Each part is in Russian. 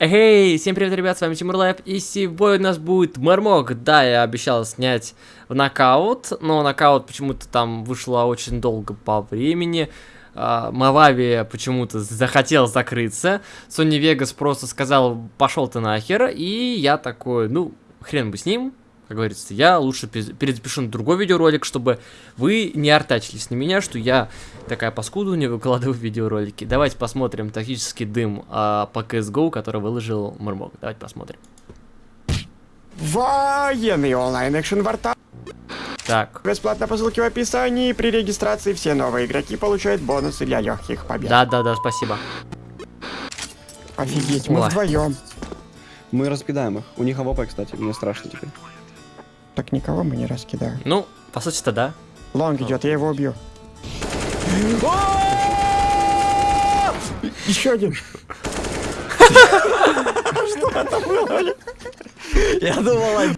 Эй, всем привет, ребят, с вами Тимур Лайв, и сегодня у нас будет Мармок. Да, я обещал снять в нокаут, но нокаут почему-то там вышло очень долго по времени. Uh, Мавави почему-то захотел закрыться. Sony Vegas просто сказал, пошел ты нахер, и я такой, ну, хрен бы с ним, как говорится, я лучше перезапишу на другой видеоролик, чтобы вы не артачились на меня, что я такая паскуда не выкладываю видеоролики. Давайте посмотрим тактический дым а, по CSGO, который выложил Мурмок. Давайте посмотрим. Военный онлайн-экшен варта. Так. Бесплатно по ссылке в описании. При регистрации все новые игроки получают бонусы для легких побед. Да-да-да, спасибо. Офигеть, мы Ой. вдвоем. Мы раскидаем их. У них AWP, кстати, мне страшно теперь. Так никого мы не раскидаем. Ну, по сути-то да. Long идет, я его убью. Еще один. Что это было? Я думал,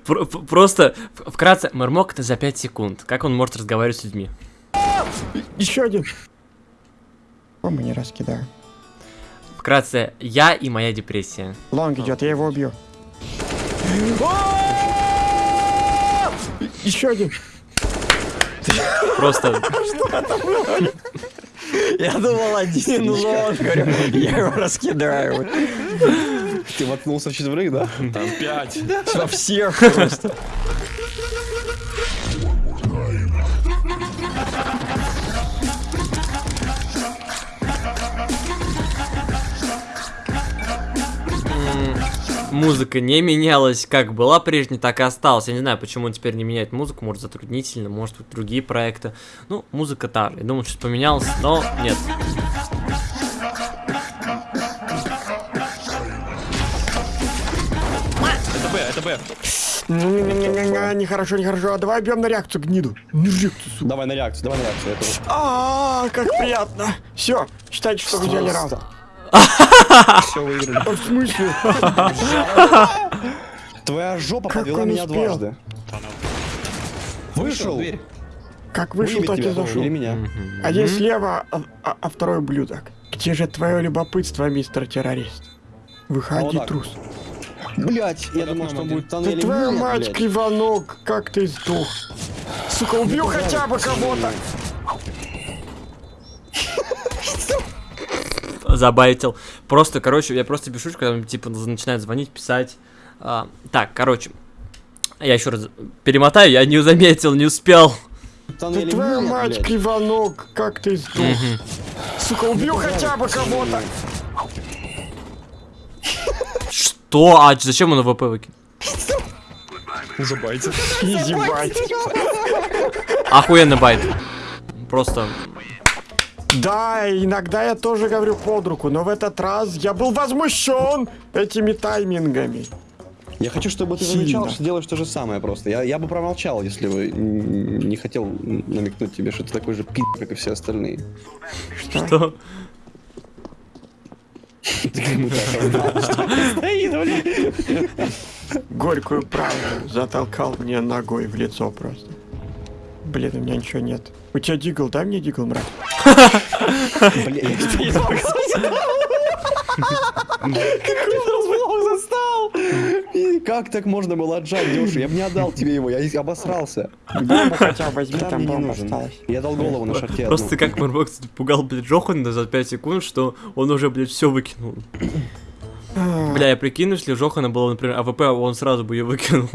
просто вкратце, Мармок это за 5 секунд. Как он может разговаривать с людьми? Еще один. О, мы не раскидаем. Вкратце, я и моя депрессия. Лонг идет, я его убью. Еще один. Просто... Что это было? Я думал один лон, говорю, я его раскидаю. Ты воткнулся в четверых, да? Там пять. Во всех просто. Музыка не менялась, как была прежней, так и осталась. Я не знаю, почему он теперь не меняет музыку, может затруднительно, может быть другие проекты. Ну, музыка та же. Я думал, что поменялось, но нет. Это Б, это Б. Нехорошо, нехорошо. Давай бьем на реакцию, гниду. На реакцию, Давай на реакцию, давай на реакцию. А, как приятно. Все, считайте, что вы взяли раунд. Все выиграли. В смысле? Твоя жопа подвела меня дважды. Вышел. Как вышел, так и зашел. Меня. Один слева, а, а, а второй ублюдок. Где же твое любопытство, мистер террорист? Выходи, а трус. Блять, я думал, что будет тоннель. Да твоя мать, кривонок, как ты сдох. Сука, убью хотя бы кого-то. Забайтил. Просто, короче, я просто пишу, когда типа начинает звонить, писать. А, так, короче. Я еще раз перемотаю, я не заметил, не успел. Да твоя мать, блядь. кривонок, как ты сдох. Угу. Сука, убью хотя бы кого-то. Что? А зачем он AWP выкинул? Забайтил. Easy bait. Охуенный bait. Просто да, иногда я тоже говорю под руку, но в этот раз я был возмущен этими таймингами. Я хочу, чтобы ты замечал, что делаешь то же самое просто. Я, я бы промолчал, если бы не хотел намекнуть тебе, что ты такой же пи***, как и все остальные. Что? Горькую правду затолкал мне ногой в лицо просто. Блин, у меня ничего нет. У тебя дигл, дай мне дигл, мразь. Как так можно было отжать, Дёша? Я бы не отдал тебе его, я обосрался. Бомбу хотя возьми, там бомба осталась. Я дал голову на шарте Просто как Марбокс пугал, блядь, Джохана за 5 секунд, что он уже, блядь, все выкинул. Бля, я прикину, если Жохана было, например, АВП, он сразу бы ее выкинул.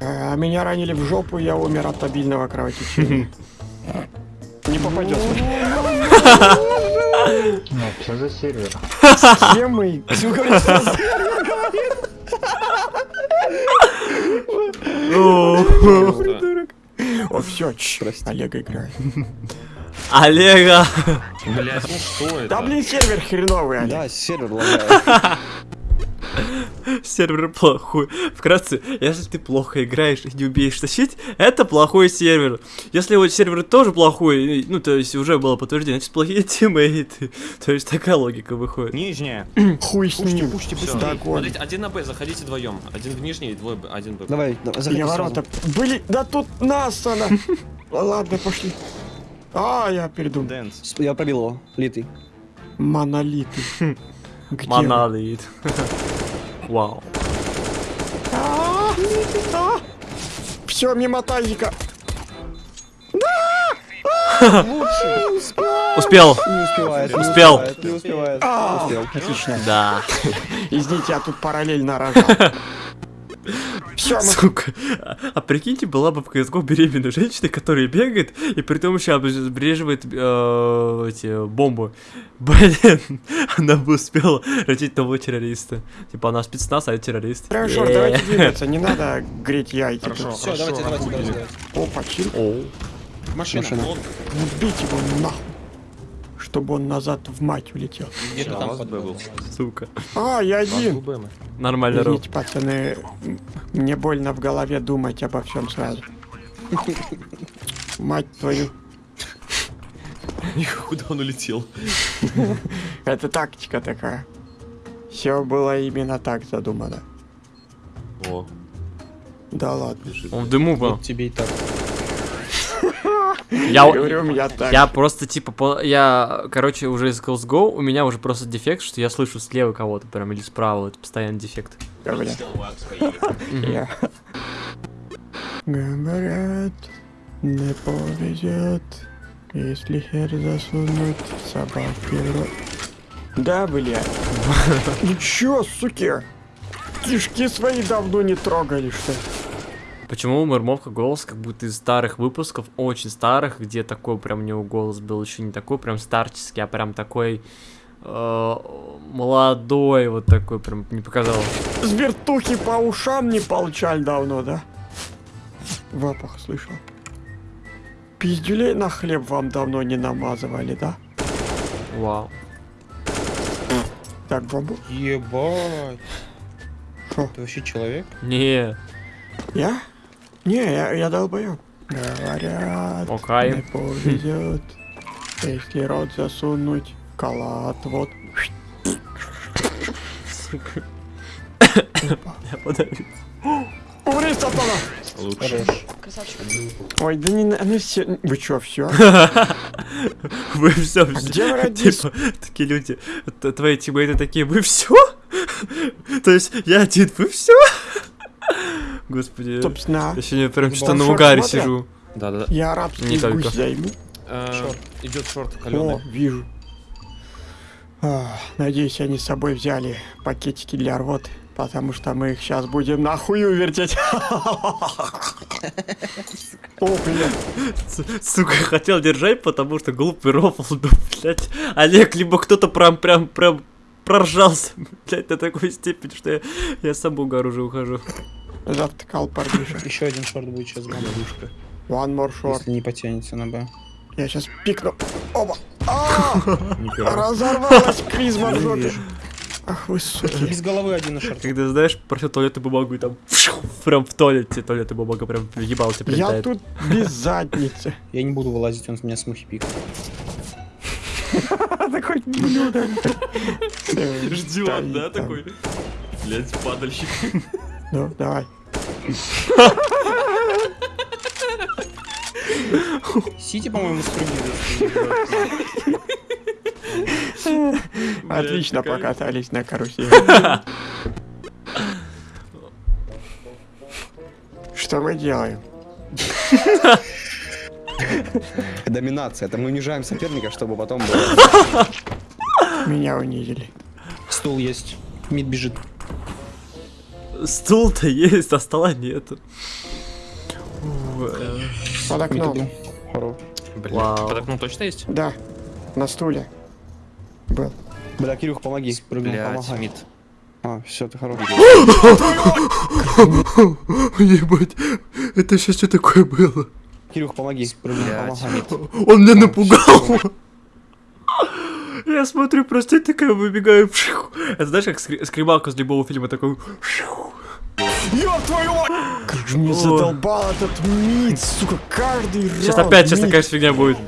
А меня ранили в жопу, я умер от обильного кровотечения. Не попадет. Ну, что за сервер? Схемы. О, все, Олега играет. Олега! Блять, ну что это? Да блин, сервер хреновый, Олег. Да, сервер лагает. Сервер плохой. Вкратце, если ты плохо играешь и не умеешь тащить, это плохой сервер. Если вот сервер тоже плохой, ну, то есть уже было подтверждение, значит, плохие тиммейты. То есть такая логика выходит. Нижняя. Хуй с ним. Пушьте, пушьте, Смотрите, один на Б, заходите вдвоем. Один в нижний, двое, один Б. Давай, заходи ворота. Были, да тут нас она. Ладно, пошли. А, я передумал. Дэнс. Я пробил его, литый. Монолиты. Монолит. Вау. Все, мимо тазика. Успел. Не успевает. Успел. успевает, Не успевает. Успел. Отлично. Да. Извините, я тут параллельно рожал. Все, мы Сука. А, а прикиньте, была бы в CSGO беременная женщина, которая бегает и при том еще обреживает э, эти бомбы. Блин, она бы успела родить того террориста. Типа она спецназ, а я террорист. Хорошо, Е. давайте двигаться, не надо греть яйки. Хорошо, хорошо. давайте, давайте, давайте. Опа, чил. Машина. Бить его нахуй. Чтобы он назад в мать улетел. Где-то там под Б был. Сука. А, я один. Нормально, Роб. Пацаны, мне больно в голове думать обо всем сразу. Мать твою. Куда он улетел? Это тактика такая. Все было именно так задумано. О, Да ладно. Он в дыму был. Вот тебе и так. Я, я так. я просто типа, по- я, короче, уже из CSGO, у меня уже просто дефект, что я слышу слева кого-то прям или справа, это постоянно дефект. Говорят. Не повезет, если хер засунуть собаки. Да, бля. Ну чё, суки? Кишки свои давно не трогали, что ли? Почему у Мурмовка голос как будто из старых выпусков, очень старых, где такой прям у него голос был еще не такой прям старческий, а прям такой э, молодой, вот такой прям не показалось. С вертухи по ушам не получали давно, да? Запах слышал. Пиздюлей на хлеб вам давно не намазывали, да? Вау. Так, бомбу. Ебать. Шо? Ты вообще человек? Не, Я? Не, я, я долбоёб. Говорят, Окей. не повезет, если рот засунуть, калат, вот. я подавил. Умри, сатана! лучше. Ой, да не на- ну все, вы чё, все? Вы все, где вы родились? типа, такие люди, твои тиммейты такие, вы все? То есть я один, вы все? Господи, Собственно, я сегодня прям что-то Шорт на угаре сижу. Да, да, да. я арабский Не только. гусь займу. Э, Идет шорт О, каленый. вижу. А, надеюсь, они с собой взяли пакетики для рвоты, потому что мы их сейчас будем нахую вертеть. О, блин. Сука, хотел держать, потому что глупый рофл, да, блядь. Олег, либо кто-то прям, прям, прям проржался, блядь, до такой степени, что я, я сам в угар уже ухожу. Завтыкал парниша. Еще один шорт будет сейчас, главное. One more short. Если не потянется на Б. Я сейчас пикну. Оба. А! Разорвалась клизма в жопе. Ах вы суки. Без головы один на шорт. Когда, знаешь, просил туалетную бумагу и там прям в туалете туалетная бумага прям в ебало тебе Я тут без задницы. Я не буду вылазить, он с меня смухи пикает. Такой блюдо. Ждет, да, такой? Блять, падальщик. Ну, давай. Сити, по-моему, спрыгивает. Отлично покатались на карусели. Что мы делаем? Доминация. Это мы унижаем соперника, чтобы потом было. Меня унизили. Стул есть. Мид бежит. Стул-то есть, а стола нету. Под окном. Вау. под окном точно есть? Да, на стуле. Был. Бля, Кирюх, помоги. Помогай. мид. А, все, ты хорош. Ебать, это сейчас что такое было? Кирюх, помоги. Он меня напугал. Я смотрю, просто я такая выбегаю. Это знаешь, как скри- скребалка с любого фильма такой. Ёб твою мать! Как же мне задолбал этот мид, сука, каждый раз. Сейчас опять сейчас такая фигня будет.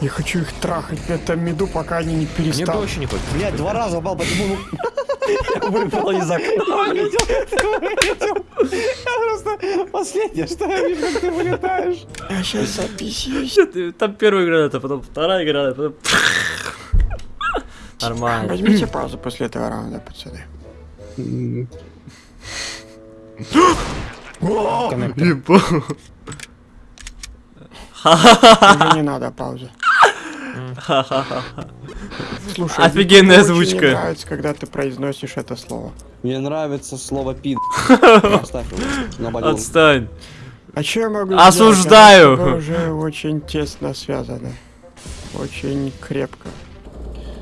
Я хочу их трахать на этом миду, пока они не Мне перестанут. вообще не хочется. Блять, два раза упал, почему выпало из окна. просто последнее, что я вижу, как ты вылетаешь. Я сейчас ты- Там первая граната, потом вторая граната, потом... Нормально. Возьмите паузу после этого раунда, пацаны. Не надо паузы. Слушай, Офигенная мне очень озвучка. не нравится, когда ты произносишь это слово. Мне нравится слово пид. Отстань. А что я могу Осуждаю. сделать? Уже очень тесно связано. Очень крепко.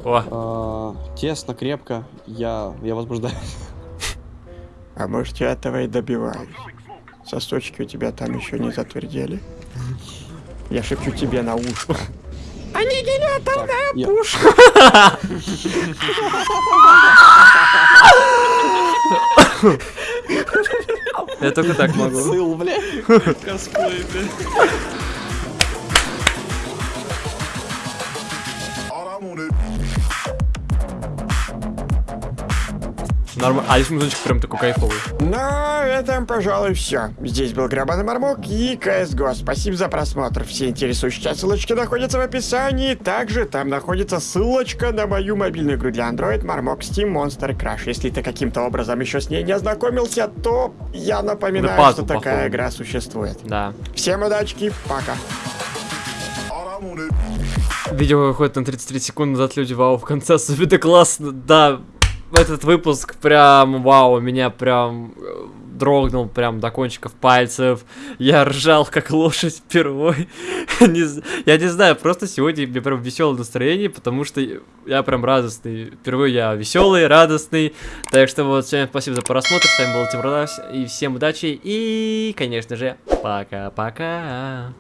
О, А, Тесно, крепко. Я, я возбуждаюсь. А может я этого и добиваюсь. Сосочки у тебя там еще не затвердели. Я шепчу тебе на ушко. Аннигиляторная Я- пушка! я только так могу. Сыл, бля. Косплей, блин. Нормально. А здесь музычка прям такой кайфовый. Ну, это, пожалуй, все. Здесь был Грабаный Мармок и CSGO. Спасибо за просмотр. Все интересующие тебя ссылочки находятся в описании. Также там находится ссылочка на мою мобильную игру для Android Marmok Steam Monster Crash. Если ты каким-то образом еще с ней не ознакомился, то я напоминаю, Да что такая походу. игра существует. Да. Всем удачки, пока. Видео выходит на 33 секунды назад, люди, вау, в конце особенно классно, да, этот выпуск прям, вау, меня прям э, дрогнул прям до кончиков пальцев. Я ржал, как лошадь впервой. не, я не знаю, просто сегодня мне прям веселое настроение, потому что я прям радостный. Впервые я веселый, радостный. Так что вот, всем спасибо за просмотр. С вами был Тим Радас. И всем удачи. И, конечно же, пока-пока.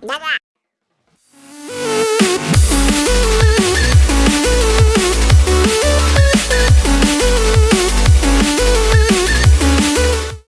Да-да.